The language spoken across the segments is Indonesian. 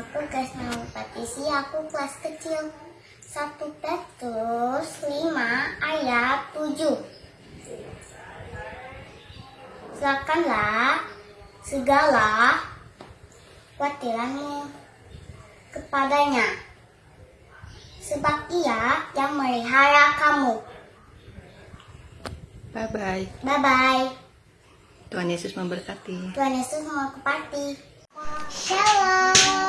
Namaku Kesna Patisi, aku kelas kecil. 1 Petrus 5 ayat 7. Serahkanlah segala khawatiranmu kepadanya. Sebab ia yang melihara kamu. Bye-bye. Bye-bye. Tuhan Yesus memberkati. Tuhan Yesus memberkati. Shalom.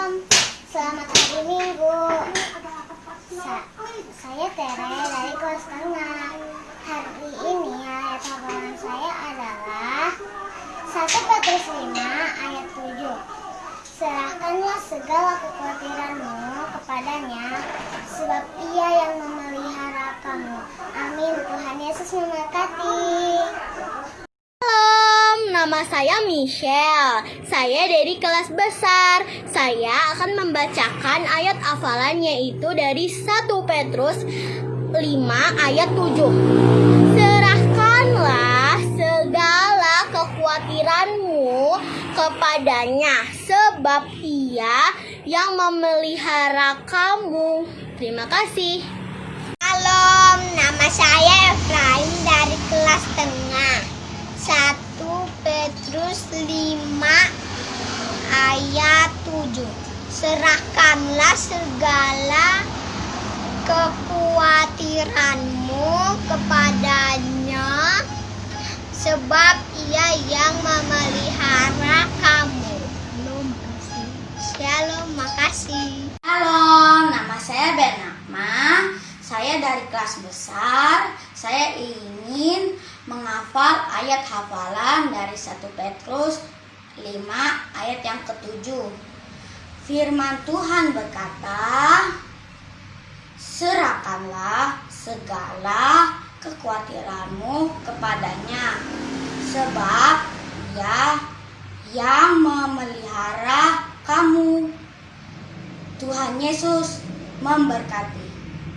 Saya Tere dari kelas tengah. Hari ini ayat hafalan saya adalah 1 Petrus 5 ayat 7. Serahkanlah segala kekhawatiranmu kepadanya, sebab ia yang memelihara kamu. Amin. Tuhan Yesus memberkati. Saya Michelle. Saya dari kelas besar. Saya akan membacakan ayat hafalan yaitu dari 1 Petrus 5 ayat 7. Serahkanlah segala kekhawatiranmu kepadanya sebab ia yang memelihara kamu. Terima kasih. Shalom, nama saya Efraim dari kelas tengah 1 Petrus 5 ayat 7 Serahkanlah segala kekhawatiranmu kepadanya Sebab ia yang memelihara kamu Shalom, makasih Halo, nama saya Bernama. Saya dari kelas besar. Saya ingin menghafal ayat hafalan dari 1 Petrus 5 ayat yang ketujuh. Firman Tuhan berkata, Serahkanlah segala kekhawatiranmu kepadanya, sebab ia yang memelihara kamu. Tuhan Yesus memberkati.